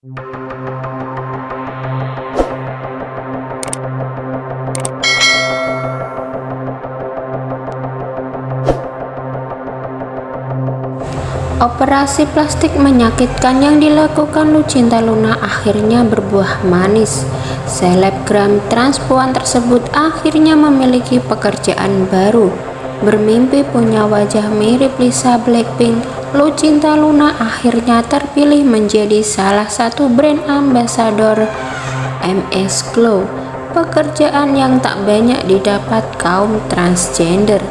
Operasi plastik menyakitkan yang dilakukan Lucinta Luna akhirnya berbuah manis. Selebgram transpuan tersebut akhirnya memiliki pekerjaan baru Bermimpi punya wajah mirip Lisa Blackpink, Lucinta Luna akhirnya terpilih menjadi salah satu brand ambassador MS Glow. Pekerjaan yang tak banyak didapat kaum transgender.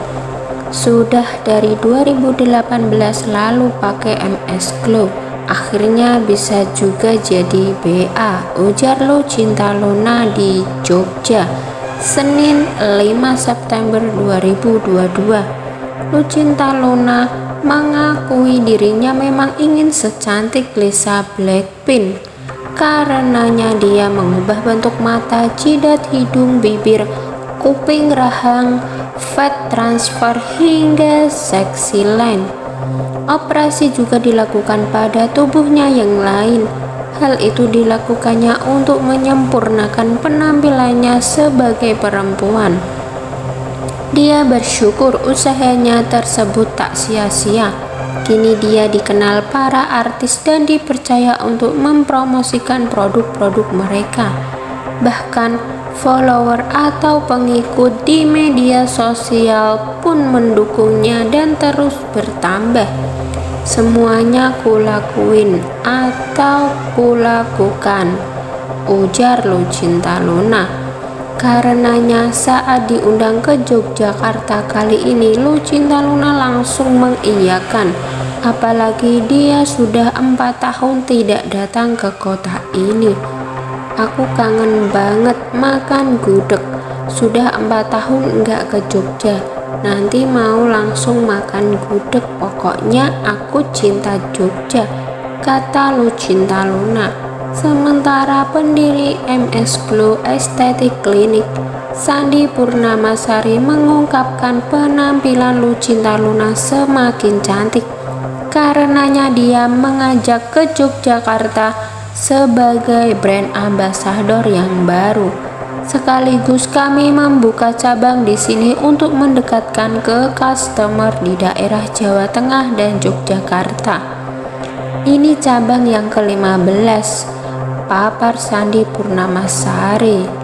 Sudah dari 2018 lalu pakai MS Glow Akhirnya bisa juga jadi BA Ujar lo cinta Luna di Jogja Senin 5 September 2022 Lucinta Luna mengakui dirinya memang ingin secantik Lisa Blackpink Karenanya dia mengubah bentuk mata, jidat, hidung, bibir, kuping, rahang, fat transfer hingga seksi line. Operasi juga dilakukan pada tubuhnya yang lain. Hal itu dilakukannya untuk menyempurnakan penampilannya sebagai perempuan. Dia bersyukur usahanya tersebut tak sia-sia. Kini dia dikenal para artis dan dipercaya untuk mempromosikan produk-produk mereka. Bahkan follower atau pengikut di media sosial pun mendukungnya dan terus bertambah. Semuanya kulakuin atau kulakukan, ujar Lucinta Luna. Karenanya saat diundang ke Yogyakarta kali ini Lucinta Luna langsung mengiyakan apalagi dia sudah empat tahun tidak datang ke kota ini Aku kangen banget makan gudeg. Sudah empat tahun enggak ke Jogja. Nanti mau langsung makan gudeg. Pokoknya aku cinta Jogja. Kata Lucinta Luna. Sementara pendiri MS Glow Aesthetic Clinic Sandi Purnamasari mengungkapkan penampilan Lucinta Luna semakin cantik karenanya dia mengajak ke Yogyakarta sebagai brand ambassador yang baru. Sekaligus kami membuka cabang di sini untuk mendekatkan ke customer di daerah Jawa Tengah dan Yogyakarta. Ini cabang yang ke-15, Papar Sandi Purnamasari.